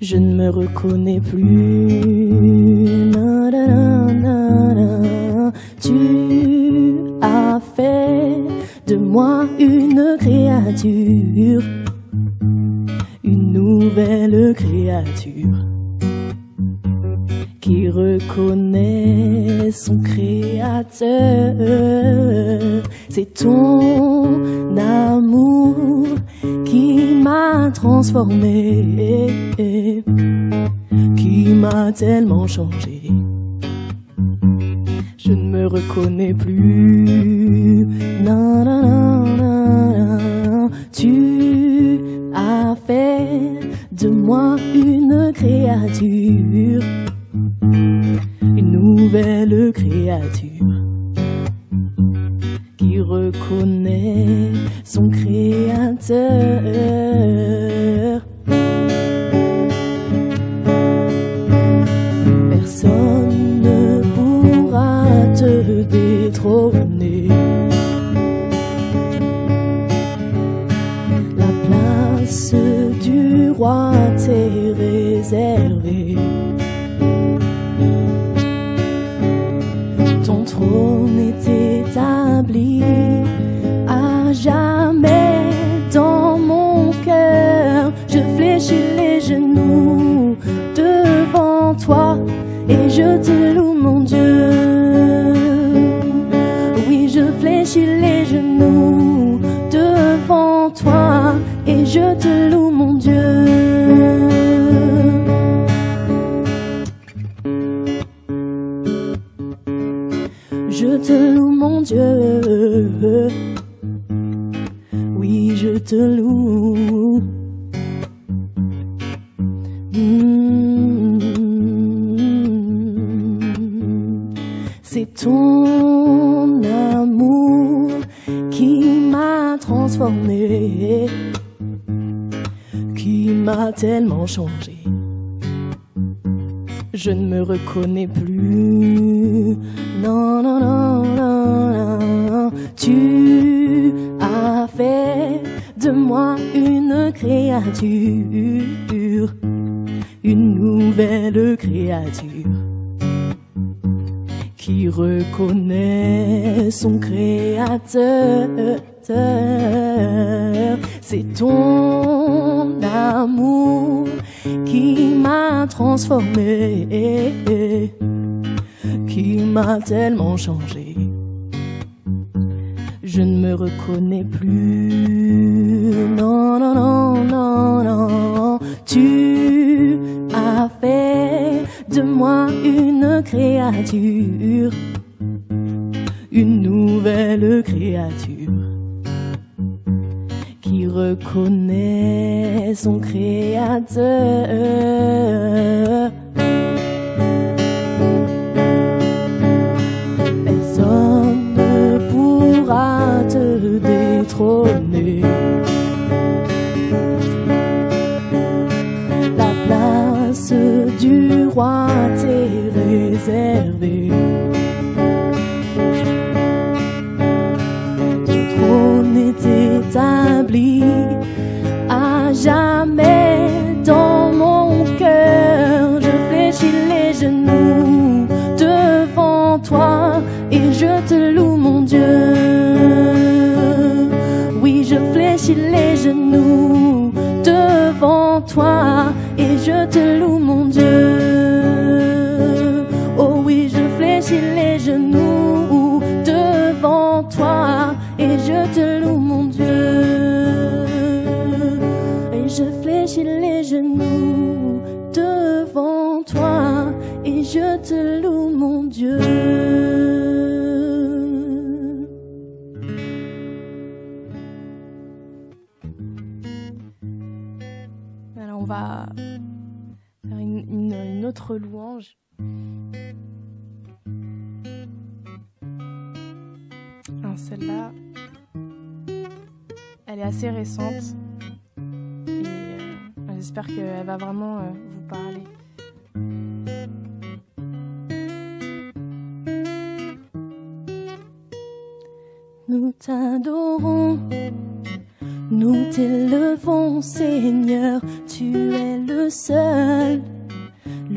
Je ne me reconnais plus. Tellement changé. Je ne me reconnais plus. Non, non, non, toi et je te loue mon Dieu. Oui, je fléchis les genoux devant toi et je te loue reconnais plus. Non, non, non, non, non. Tu as fait de moi une créature, une nouvelle créature qui reconnaît son créateur. C'est ton amour qui m'a transformé, qui m'a tellement changé. Je ne me reconnais plus. Non, non, non, non, non. Tu as fait de moi une créature, une nouvelle créature reconnaît son créateur. Personne ne pourra te détrôner. La place du roi t'est réservée. À jamais dans mon cœur. Je fléchis les genoux devant toi et je te loue mon Dieu. Oui, je fléchis les genoux devant toi et je te loue mon Dieu. une louange. Ah, Celle-là, elle est assez récente et euh, j'espère qu'elle va vraiment euh, vous parler. Nous t'adorons, nous t'élevons Seigneur, tu es le seul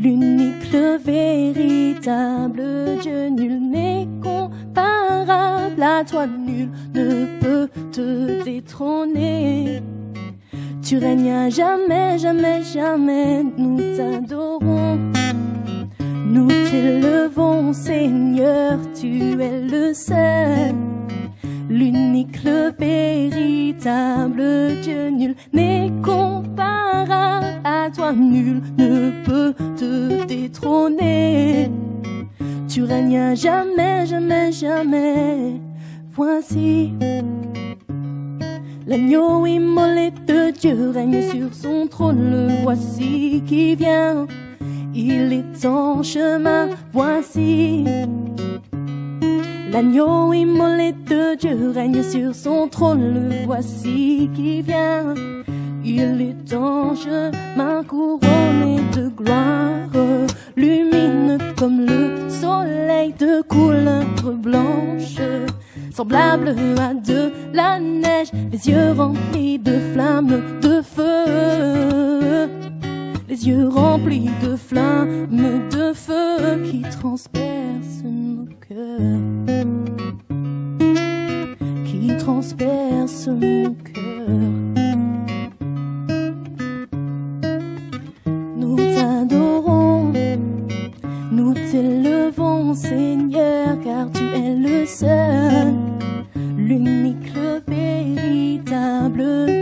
l'unique, le véritable Dieu. Nul n'est comparable à toi, nul ne peut te détrôner. Tu règnes à jamais, jamais, jamais, nous t'adorons. Nous t'élevons, Seigneur, tu es le seul l'unique, le véritable Dieu nul n'est comparable à toi, nul ne peut te détrôner. Tu règnes jamais, jamais, jamais. Voici l'agneau immolé de Dieu règne sur son trône. Le voici qui vient, il est en chemin. Voici L'agneau immolé de Dieu règne sur son trône, le voici qui vient. Il est en chemin couronné de gloire, lumineux comme le soleil de couleur blanche, semblable à de la neige, les yeux remplis de flammes de feu, les yeux remplis de flammes de feu qui transpercent cœurs transperce mon cœur. Nous t'adorons, nous t'élevons, Seigneur, car tu es le seul, l'unique, le véritable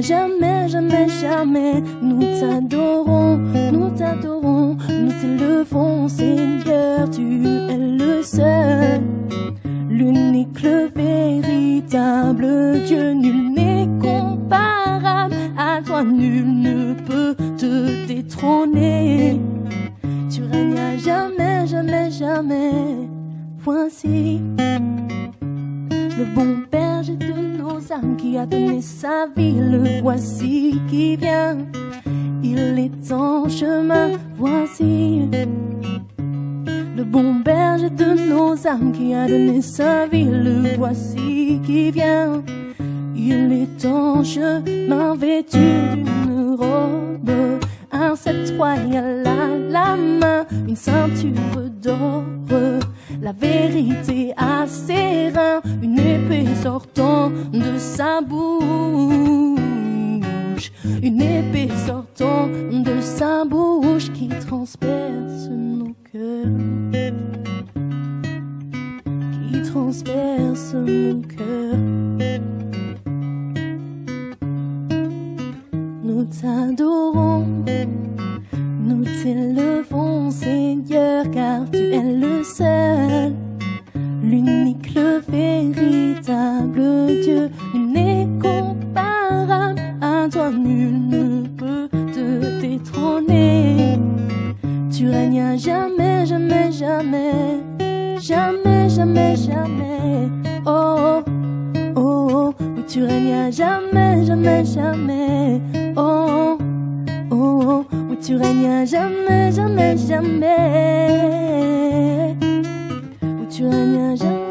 jamais, jamais, jamais. Nous t'adorons, nous t'adorons, nous t'élevons, Seigneur. Tu es le seul, l'unique, le véritable Dieu. Nul n'est comparable à toi, nul ne peut te détrôner. Tu règnes à jamais, jamais, jamais. Voici qui a donné sa vie, le voici qui vient. Il est en chemin, voici. Le bon berger de nos âmes qui a donné sa vie, le voici qui vient. Il est en chemin vêtu d'une robe, un sceptre royal à la main, une ceinture d'or la vérité à ses reins, une épée sortant de sa bouche, une épée sortant de sa bouche qui transperce nos cœurs, qui transperce nos cœurs. Nous t'adorons. Nous t'élevons, Seigneur, car tu es le seul, l'unique, le véritable Dieu. Nul n'est comparable à toi, nul ne peut te détrôner. Tu règnes jamais, jamais, jamais, jamais, jamais, jamais. Oh, oh, oh, oui, tu règnes jamais, jamais, jamais. Tu règnes jamais, jamais, jamais. Où tu règnes jamais,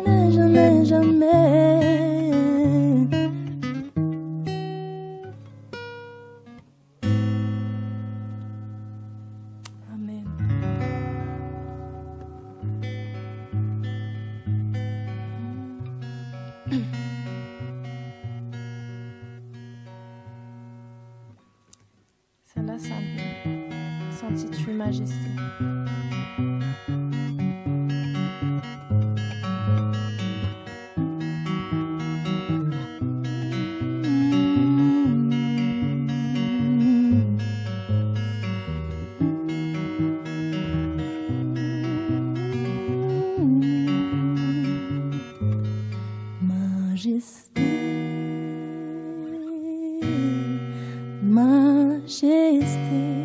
majesté,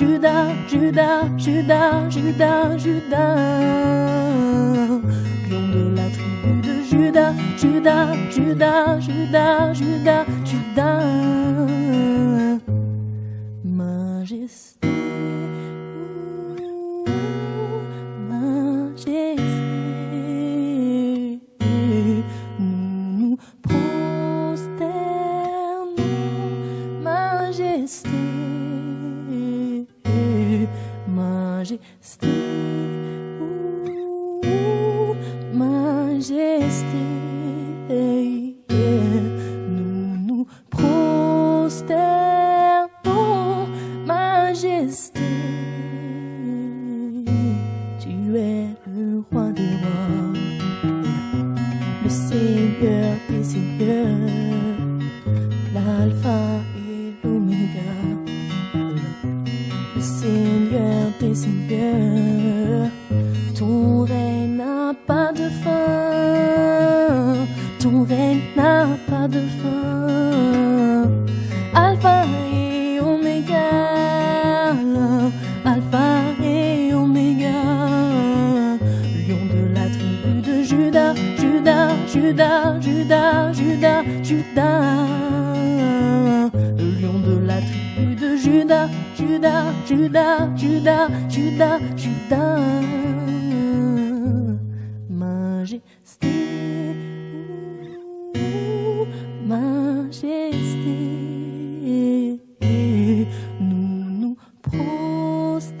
Judas, Judas, Judas, Judas, Judas. Lion de la tribu de Judas, Judas, Judas, Judas, Judas, Judas. Majesté, Seigneur des seigneurs, l'alpha et l'oméga, le Seigneur des seigneurs. Judas, lion de la tribu de Judas, Judas, Judas, Judas, Judas, Judas, majesté, majesté, nous nous prosternons,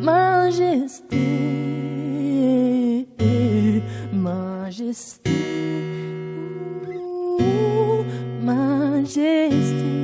majesté, majesté, majesté,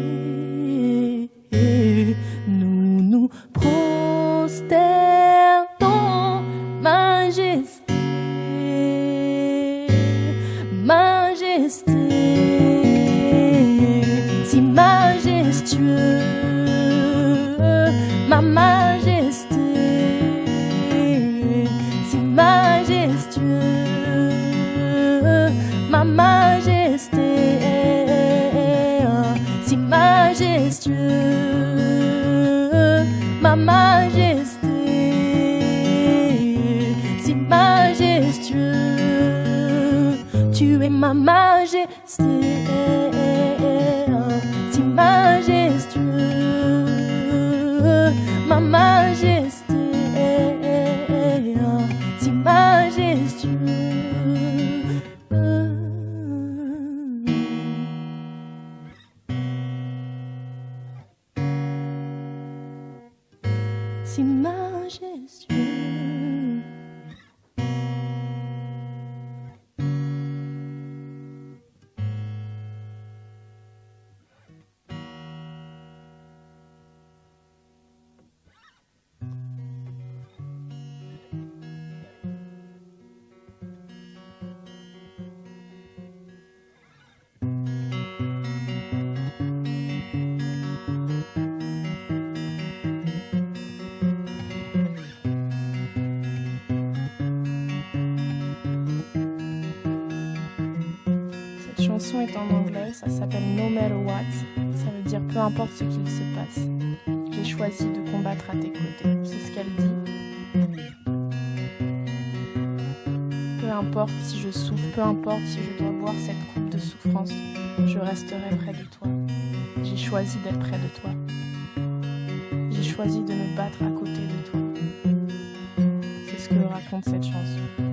est en anglais, ça s'appelle No Matter What. Ça veut dire peu importe ce qu'il se passe. J'ai choisi de combattre à tes côtés. C'est ce qu'elle dit. Peu importe si je souffre, peu importe si je dois boire cette coupe de souffrance, je resterai près de toi. J'ai choisi d'être près de toi. J'ai choisi de me battre à côté de toi. C'est ce que raconte cette chanson.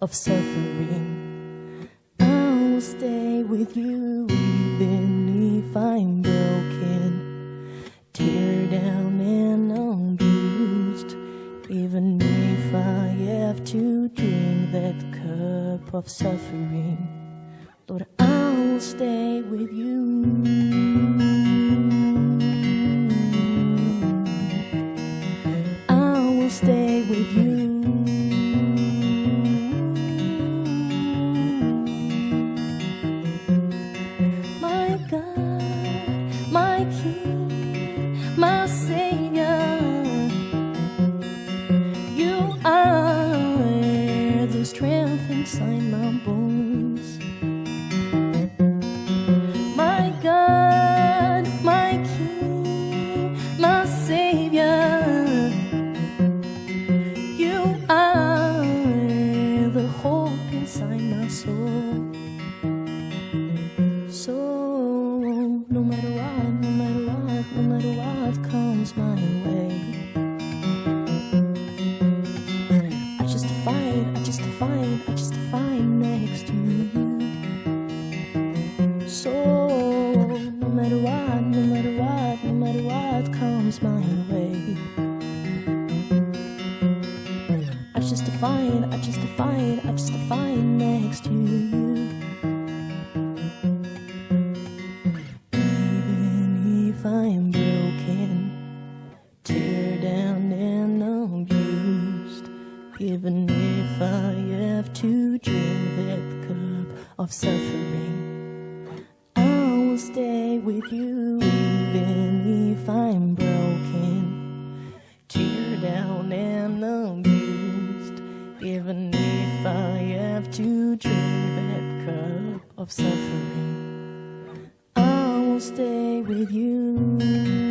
of suffering. I will stay with you even if I'm broken, tear down and abused, even if I have to drink that cup of suffering. Lord, I will stay with you. sign my soul. huge cup of suffering. I will stay with you.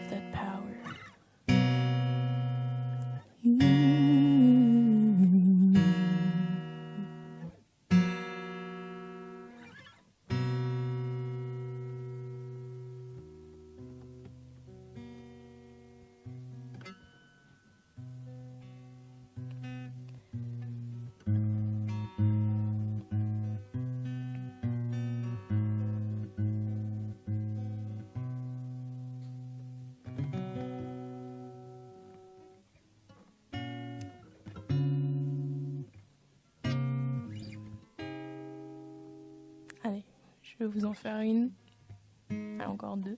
have that power. Je vais vous en faire une. Ah, encore deux.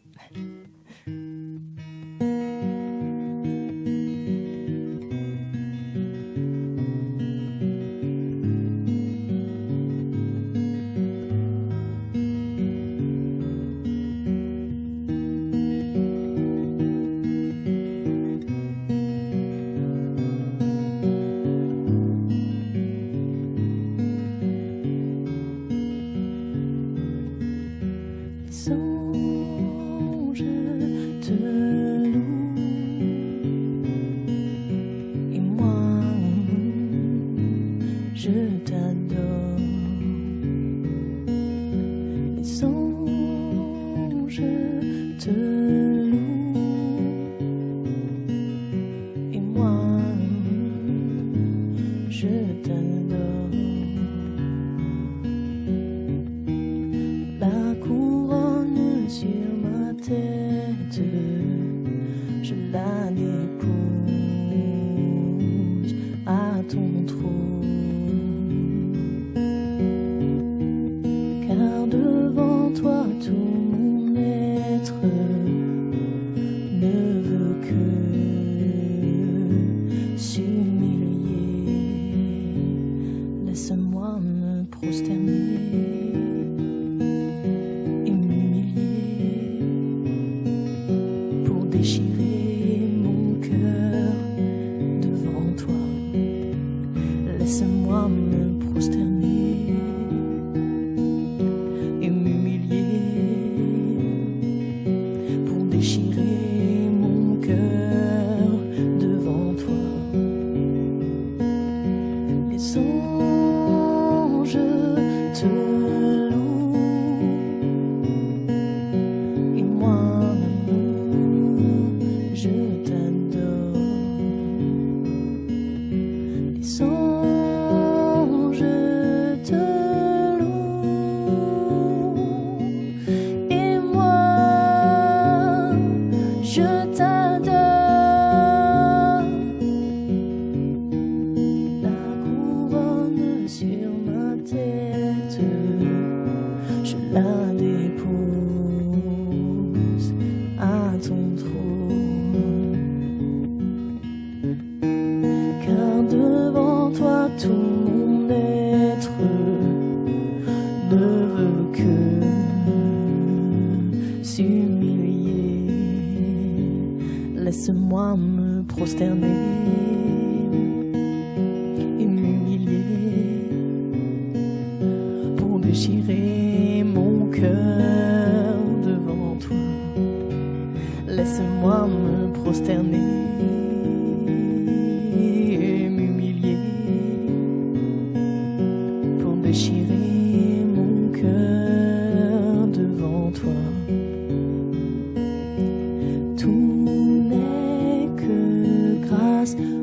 us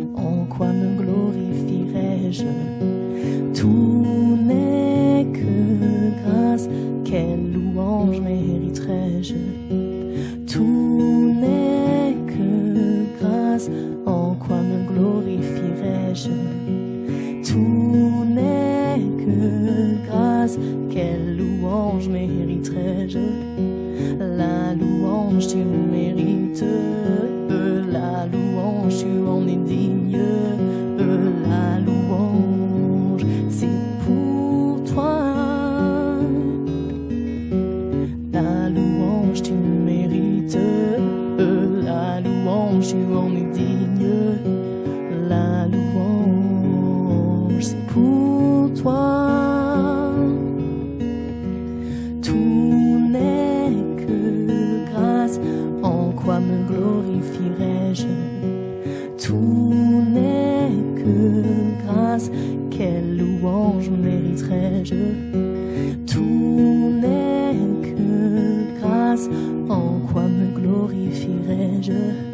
Tout n'est que grâce, quelle louange mériterais-je Tout n'est que grâce, en quoi me glorifierais-je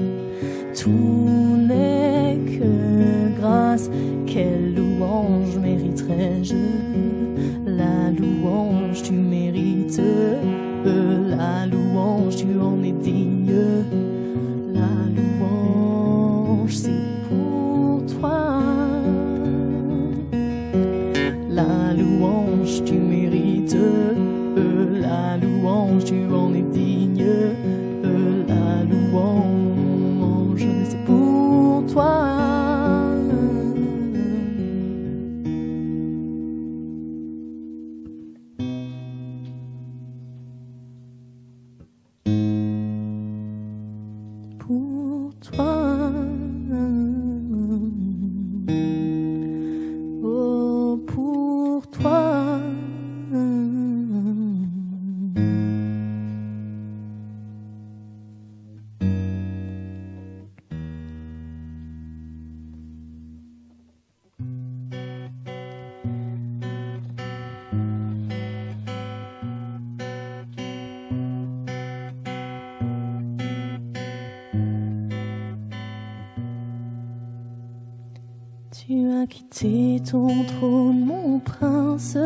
quitté ton trône, mon prince.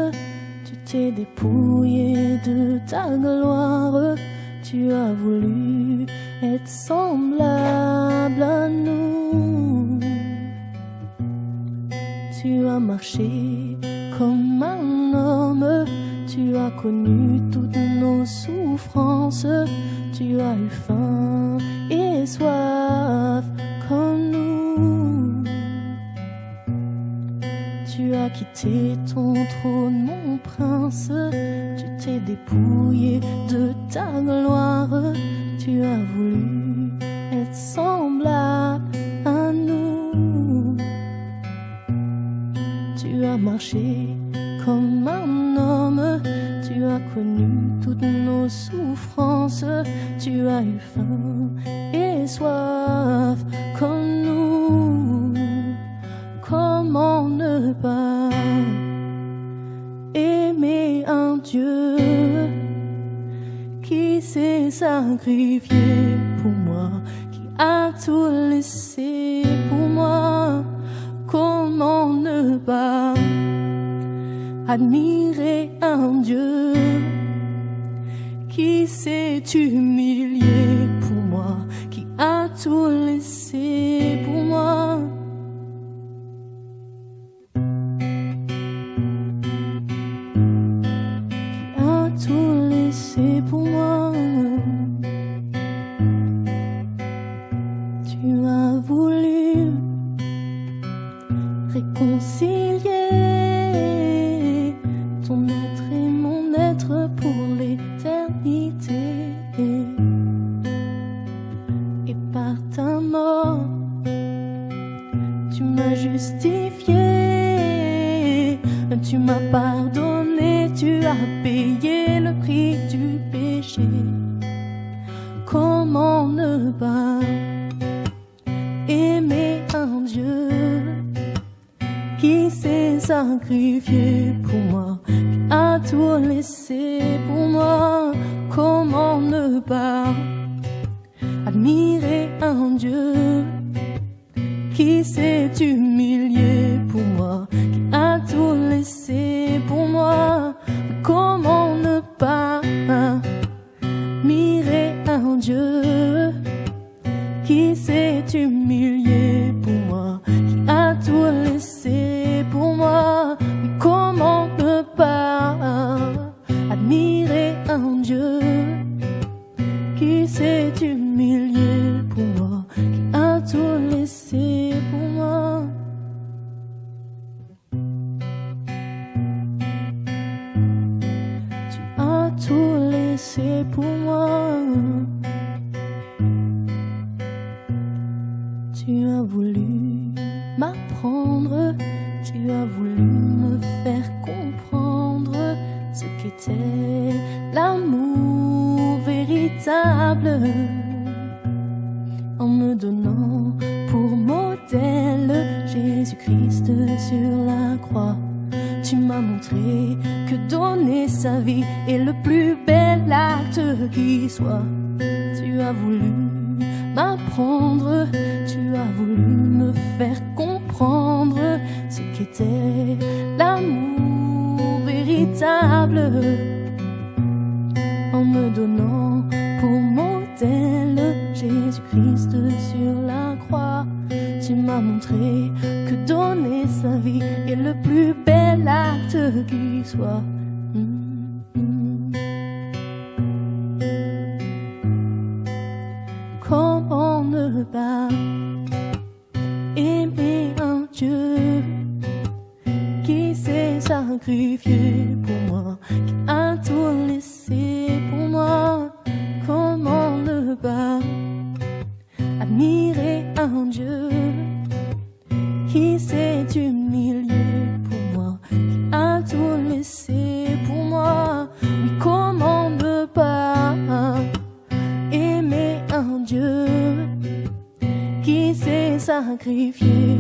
Tu t'es dépouillé de ta gloire. Tu as quitté ton trône, mon prince. Tu t'es dépouillé de ta gloire. Tu as voulu être semblable à nous. Tu as marché comme un homme. Tu as connu toutes nos souffrances. Tu as eu faim et soif s'est sacrifié pour moi, qui a tout laissé pour moi. Comment ne pas admirer un Dieu qui s'est humilié pour moi, qui a tout laissé pour moi? Humilié pour moi, Jésus-Christ sur la croix. Tu m'as montré que donner sa vie est le plus bel acte qui soit. Tu as voulu m'apprendre, tu as voulu me faire comprendre ce qu'était l'amour véritable en me donnant pour modèle Jésus-Christ sur la croix tu m'as montré que donner sa vie est le plus bel acte qui soit. Mm-hmm. Comment ne pas aimer un Dieu qui s'est sacrifié pour moi, qui a tout laissé pour moi? Comment ne pas admirer un Dieu qui s'est humilié pour moi, qui a tout laissé pour moi? Oui, comment ne pas aimer un Dieu qui s'est sacrifié